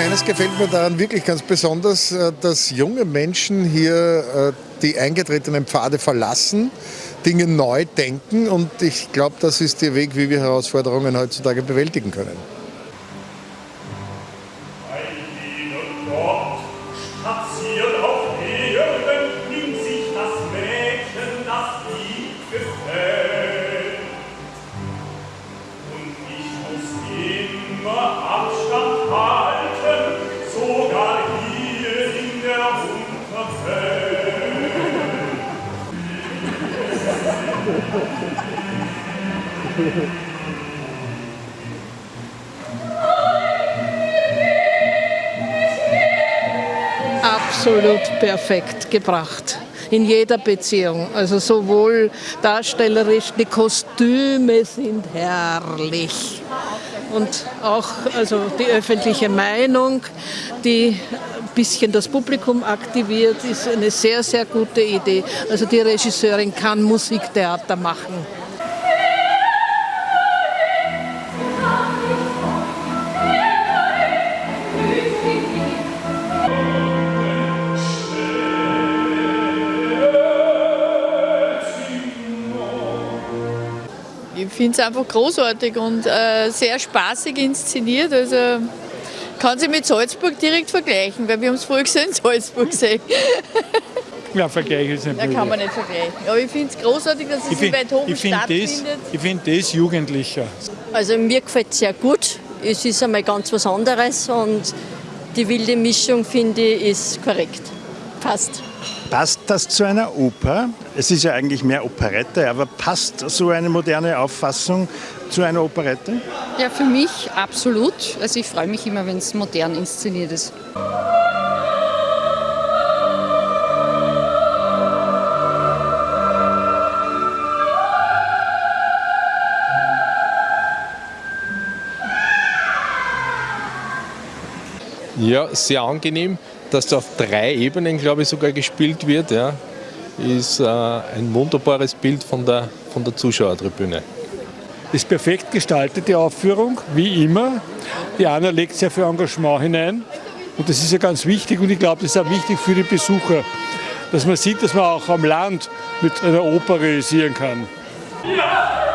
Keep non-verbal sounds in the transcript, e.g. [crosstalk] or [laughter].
Eines gefällt mir daran wirklich ganz besonders, äh, dass junge Menschen hier äh, die eingetretenen Pfade verlassen, Dinge neu denken und ich glaube, das ist der Weg, wie wir Herausforderungen heutzutage bewältigen können. Ein, die, Spazieren auf Erden nimmt sich das Mädchen, das ihm gefällt. Und ich muss immer Abstand halten, sogar hier in der Unterwelt. Absolut perfekt gebracht in jeder Beziehung. Also sowohl darstellerisch, die Kostüme sind herrlich. Und auch also die öffentliche Meinung, die ein bisschen das Publikum aktiviert, ist eine sehr, sehr gute Idee. Also die Regisseurin kann Musiktheater machen. Ich finde es einfach großartig und äh, sehr spaßig inszeniert. Also kann sich mit Salzburg direkt vergleichen, weil wir haben es vorher gesehen in Salzburg gesehen. [laughs] Ja, Vergleich ist nicht Da kann man nicht vergleichen. Aber ich finde es großartig, dass es ich in Weidhofen ich find stattfindet. das, ich finde das jugendlicher. Also mir gefällt es sehr gut. Es ist einmal ganz was anderes und die wilde Mischung, finde ich, ist korrekt. Passt. Passt das zu einer Oper? Es ist ja eigentlich mehr Operette, aber passt so eine moderne Auffassung zu einer Operette? Ja, für mich absolut. Also ich freue mich immer, wenn es modern inszeniert ist. Ja, sehr angenehm, dass da auf drei Ebenen, glaube ich, sogar gespielt wird. Ja. Ist äh, ein wunderbares Bild von der, von der Zuschauertribüne. Ist perfekt gestaltet, die Aufführung, wie immer. Die Anna legt sehr viel Engagement hinein. Und das ist ja ganz wichtig und ich glaube, das ist auch wichtig für die Besucher, dass man sieht, dass man auch am Land mit einer Oper realisieren kann. Ja!